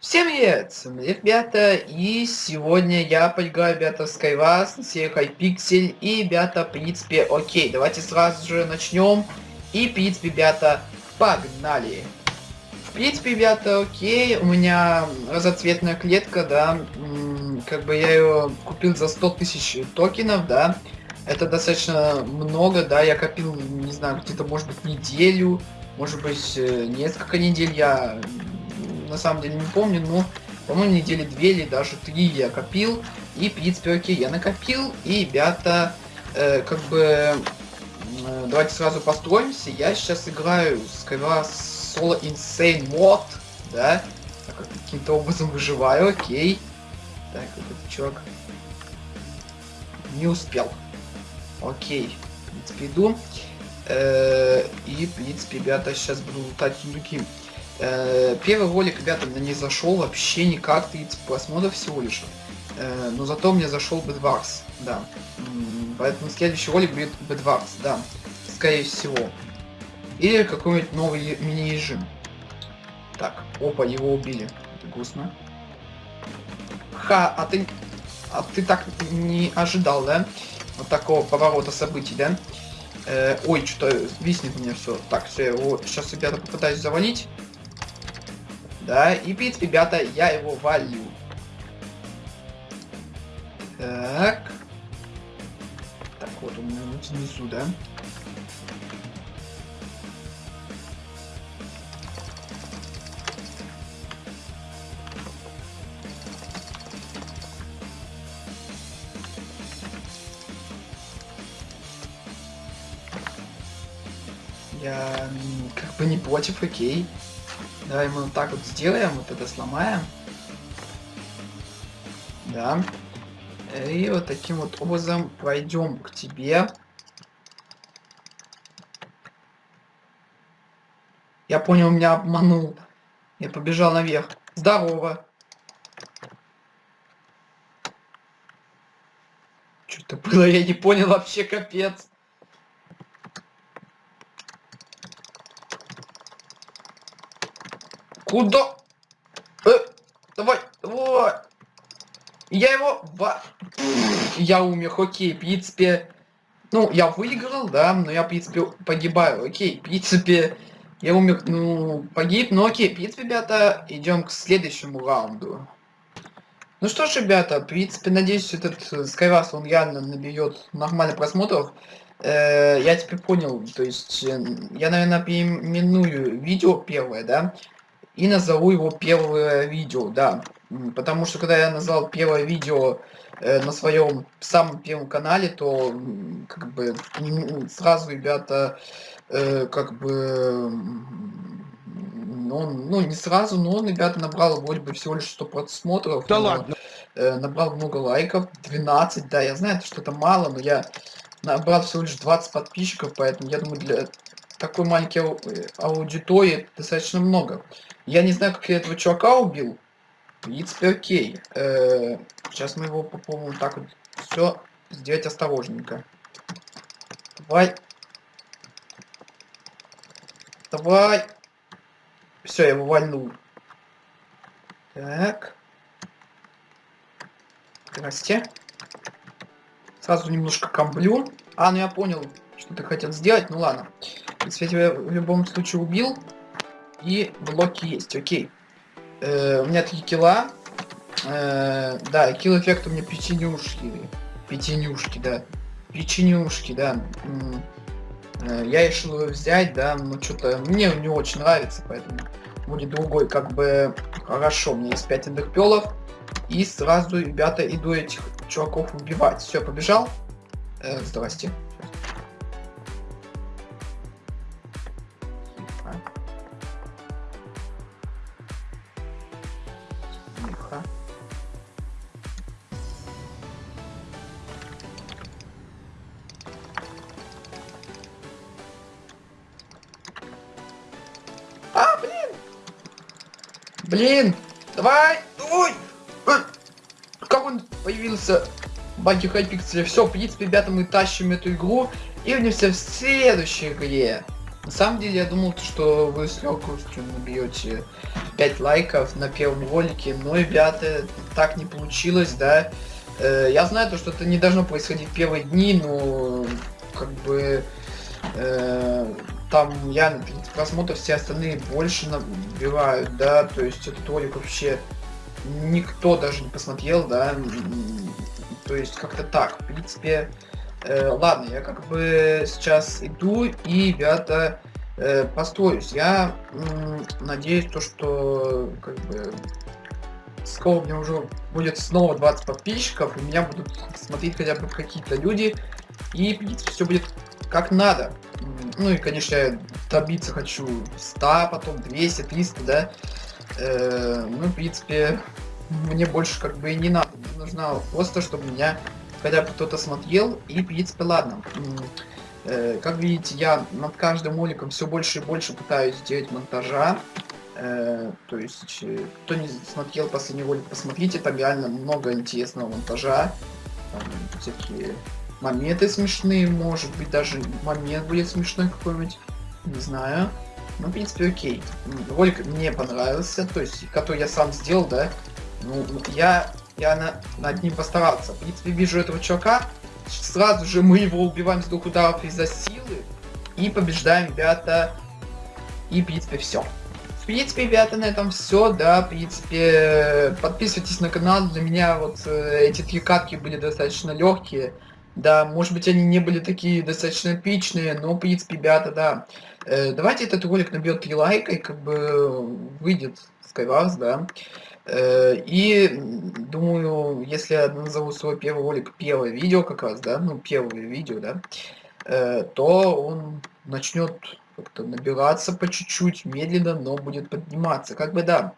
Всем привет, ребята, и сегодня я поиграю, ребята, в Skywars серии Hypixel, и, ребята, в принципе, окей, давайте сразу же начнем, и, в принципе, ребята, погнали. В принципе, ребята, окей, у меня разоцветная клетка, да, как бы я ее купил за 100 тысяч токенов, да, это достаточно много, да, я копил, не знаю, где-то, может быть, неделю, может быть, э, несколько недель. Я на самом деле не помню, но, по-моему, недели две или даже три я копил. И, окей, я накопил. И, ребята, э, как бы, э, давайте сразу построимся. Я сейчас играю сперва Solo Insane мод, да, каким-то образом выживаю, окей. Так, этот чувак не успел. Окей, в принципе, иду. Э, и, в принципе, ребята, сейчас буду лутать другим. Э, первый ролик, ребята, мне не зашел вообще никак, 30 просмотров всего лишь. Э, но зато мне зашел Bedwars, да. Поэтому следующий ролик будет Bedwars, да. Скорее всего. Или какой-нибудь новый мини-режим. Так, опа, его убили. Это грустно. Ха, а ты... А ты так не ожидал, да? Вот такого поворота событий, да? Э, ой, что-то виснет меня все. Так, все, его сейчас, ребята, попытаюсь завалить. Да, и принципе, ребята, я его валю. Так. Так, вот он внизу, да? Я как бы не против, окей. Давай мы вот так вот сделаем, вот это сломаем. Да. И вот таким вот образом пройдем к тебе. Я понял, меня обманул. Я побежал наверх. Здорово. Что-то было, я не понял вообще, капец. Куда? Э, давай, давай. Я его... Я умер, окей, в принципе... Ну, я выиграл, да, но я, в принципе, погибаю. Окей, в принципе, я умер, ну, погиб, но окей, в принципе, ребята, идем к следующему раунду. Ну что ж, ребята, в принципе, надеюсь, этот Skywars, он реально наберет нормально просмотров. Э, я теперь понял, то есть, э, я, наверное, переименую видео первое, да, и назову его первое видео, да. Потому что когда я назвал первое видео э, на своем самом первом канале, то как бы сразу ребята э, как бы ну, ну не сразу, но он, ребята, набрал вроде бы всего лишь 100 просмотров. Да но, ладно. Э, набрал много лайков, 12, да, я знаю, что это мало, но я набрал всего лишь 20 подписчиков, поэтому я думаю, для такой маленькой аудитории достаточно много. Я не знаю, как я этого чувака убил. Принципе, окей. Э, сейчас мы его попробуем так вот все сделать осторожненько. Давай. Давай. Все, я его вальнул. Так. Здрасте. Сразу немножко комблю. А, ну я понял, что ты хотел сделать. Ну ладно. Если я тебя в любом случае убил, и блоки есть, окей. Э, у меня три килла. Э, да, килл эффект у меня печенюшки. Печенюшки, да. Печенюшки, да. Э, я решил его взять, да, но что-то мне не очень нравится, поэтому будет другой, как бы, хорошо, у меня есть 5 эндерпелов, и сразу, ребята, иду этих чуваков убивать. Все, побежал. Э, здрасте. Блин! Давай! Ой! Э, как он появился? Баги Хайпикселя. Все, в принципе, ребята, мы тащим эту игру и увидимся в следующей игре. На самом деле, я думал, что вы с легкостью набьете 5 лайков на первом ролике, но, ребята, так не получилось, да. Э, я знаю, то, что это не должно происходить в первые дни, но, как бы, э, там я на 30 просмотров, все остальные больше набивают, да, то есть этот ролик вообще никто даже не посмотрел, да, то есть как-то так, в принципе, э, ладно, я как бы сейчас иду и, ребята, э, построюсь. Я надеюсь, то, что как бы скоро у меня уже будет снова 20 подписчиков, и меня будут смотреть хотя бы какие-то люди, и, в принципе, все будет как надо. Ну и, конечно, я добиться хочу 100, потом 200, 300, да. Э, ну, в принципе, мне больше как бы и не надо. Мне нужно просто, чтобы меня хотя бы кто-то смотрел. И, в принципе, ладно. Э, как видите, я над каждым роликом все больше и больше пытаюсь сделать монтажа. Э, то есть, э, кто не смотрел последний ролик, посмотрите, там реально много интересного монтажа. Там всякие моменты смешные, может быть, даже момент будет смешной какой-нибудь. Не знаю. Ну, в принципе, окей. Ролик мне понравился, то есть, который я сам сделал, да. Ну, я, я на, над ним постарался. В принципе, вижу этого чувака, сразу же мы его убиваем с двух ударов из-за силы. И побеждаем, ребята. И, в принципе, все. В принципе, ребята, на этом все, да, в принципе, подписывайтесь на канал, для меня вот э, эти три катки были достаточно легкие, да, может быть, они не были такие достаточно эпичные, но, в принципе, ребята, да, э, давайте этот ролик набьет 3 лайка, и как бы выйдет Skywars, да, Э, и думаю, если я назову свой первый ролик первое видео как раз, да, ну первое видео, да, э, то он начнет как-то набираться по чуть-чуть, медленно, но будет подниматься. Как бы да.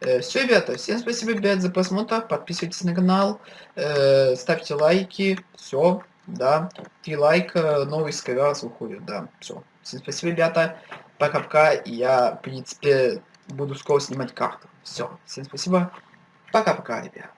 Э, Все, ребята, всем спасибо, ребят, за просмотр. Подписывайтесь на канал, ставьте лайки. Все, да. Три лайка, новый скайрас выходит, да. Все. Всем спасибо, ребята. Пока-пока. Я, в принципе, буду скоро снимать карту. Все, всем спасибо. Пока-пока, ребят.